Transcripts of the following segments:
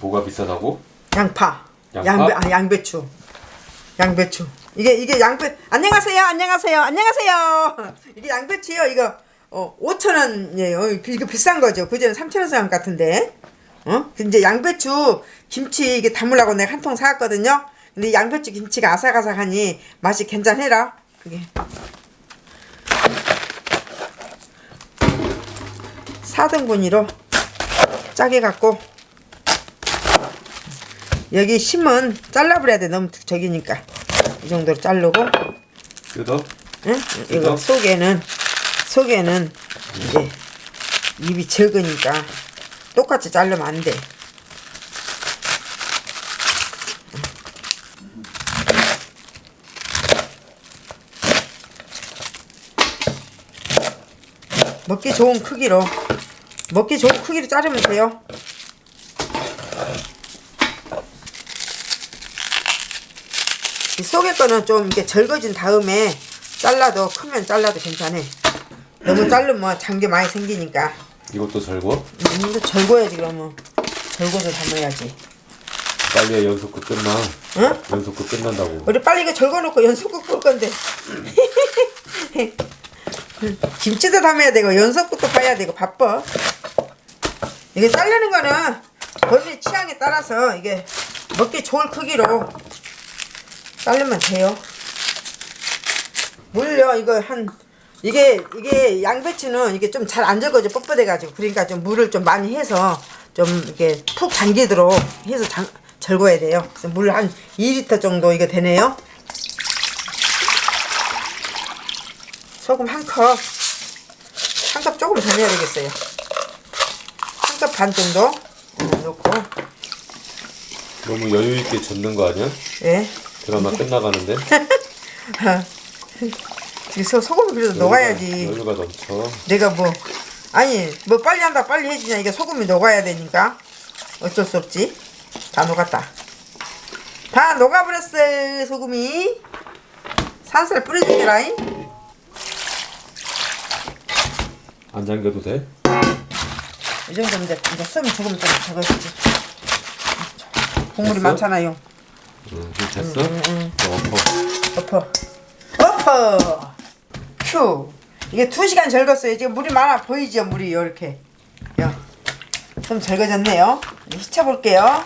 뭐가 비싸다고? 양파. 양파? 양배 아 양배추. 양배추. 이게 이게 양배 안녕하세요. 안녕하세요. 안녕하세요. 이게 양배추요. 이거 어 5천 원이에요. 이거 비싼 거죠. 그전에 3천 원산 같은데. 어? 근데 양배추 김치 이게 담으려고 내가 한 통 사왔거든요. 근데 이 양배추 김치가 아삭아삭하니 맛이 괜찮해라. 그게. 4등분위로 짜게 갖고 여기 심은 잘라버려야 돼. 너무 저기니까. 이 정도로 자르고. 뜯어? 응? 이거 속에는 속에는 이제 입이 적으니까 똑같이 자르면 안돼. 먹기 좋은 크기로 먹기 좋은 크기로 자르면 돼요 이 속에 거는 좀 이렇게 절거진 다음에 잘라도 크면 잘라도 괜찮아. 너무 자르면 장기 많이 생기니까. 이것도 절고? 음, 이거 절거야지 그러면. 절거서 담아야지. 빨리 해 연속극 끝나 응? 연속극 끝난다고 우리 빨리 이거 절거놓고 연속국 볼 건데. 김치도 담아야 되고 연속국도 봐야 되고 바빠. 이게 자르는 거는 본인 취향에 따라서 이게 먹기 좋을 크기로 자르면 돼요. 물요 이거 한 이게 이게 양배추는 이게 좀 잘 안 적어져 뻣뻣해 가지고 그러니까 좀 물을 좀 많이 해서 좀 이렇게 푹 잠기도록 해서 장, 절거야 돼요. 물 한 2리터 정도 이거 되네요. 소금 한 컵. 한 컵 조금 더 넣어야 되겠어요. 한 컵 반 정도 넣고 너무 여유있게 젓는 거 아니야? 예. 드라마 끝나가는데? 그래서 소금을 그래도 녹아야지. 여유가 넘쳐. 내가 뭐 아니 뭐 빨리 한다 빨리 해주냐. 이게 소금이 녹아야 되니까. 어쩔 수 없지. 다 녹았다. 다 녹아버렸어 소금이. 산살 뿌려주게라잉. 안 잠겨도 돼? 이 정도면 이제 이제 숨 조금 좀 적어주지. 국물이 됐어? 많잖아요 응 됐어? 엎어 엎어 엎어 큐 이게 두 시간 절었어요 지금 물이 많아 보이죠 물이 이렇게 좀 절거졌네요 이제 휘쳐 볼게요 한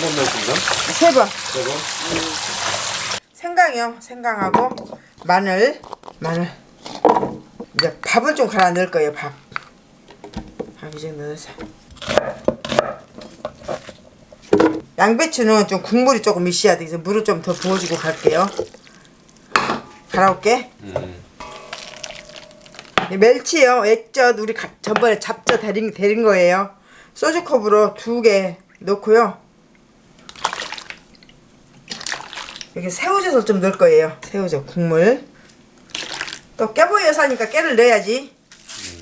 번만 준다? 세번 저거? 생강이요. 생강하고 마늘, 마늘. 이제 밥을 좀 갈아 넣을 거예요. 밥. 밥이 정도 넣어서. 양배추는 좀 국물이 조금 있어야 돼. 그래서 물을 좀 더 부어주고 갈게요. 갈아올게. 음. 이 멸치요. 액젓 우리 가, 전번에 잡젓 데린, 데린 거예요. 소주컵으로 두 개 넣고요. 여기 새우젓을 좀 넣을 거예요. 새우젓 국물. 또 깨보이 여사니까 깨를 넣어야지.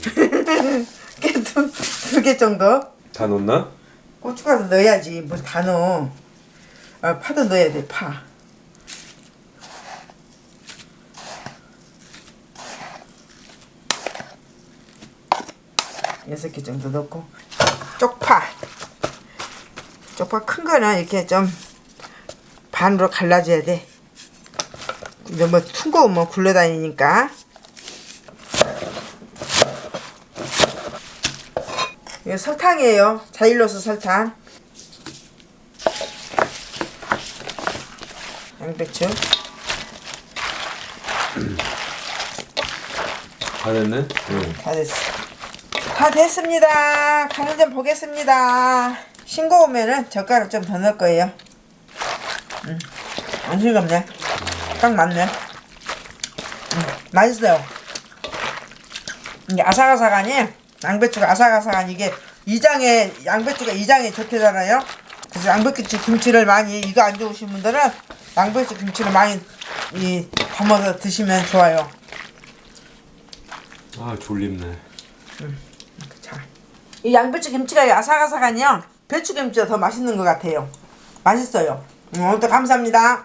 깨도 두 개 정도. 다 넣나? 고춧가루 넣어야지. 뭘 다 넣어. 아, 파도 넣어야 돼. 파. 여섯 개 정도 넣고 쪽파. 쪽파 큰 거는 이렇게 좀 반으로 갈라줘야 돼. 이제 뭐 퉁거 뭐 굴러다니니까. 이거 설탕이에요. 자일로스 설탕. 양배추. 다 됐네? 응 다 됐어. 다 됐습니다. 간을 좀 보겠습니다. 싱거우면은 젓가락 좀 더 넣을 거예요. 음, 안 싱겁네. 딱 맞네. 음, 맛있어요. 이게 아삭아삭하니 양배추가 아삭아삭하니 이게 이장에 양배추가 이장에 좋대잖아요. 그래서 양배추 김치를 많이 이거 안 좋으신 분들은 양배추 김치를 많이 이 담아서 드시면 좋아요. 아 졸립네 자, 이 양배추 김치가 아삭아삭하니요. 배추 김치가 더 맛있는 것 같아요. 맛있어요. 음, 오늘도 감사합니다.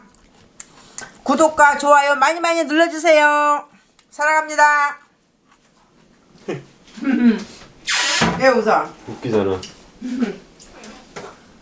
구독과 좋아요 많이 많이 눌러주세요. 사랑합니다. 왜 웃어? 웃기잖아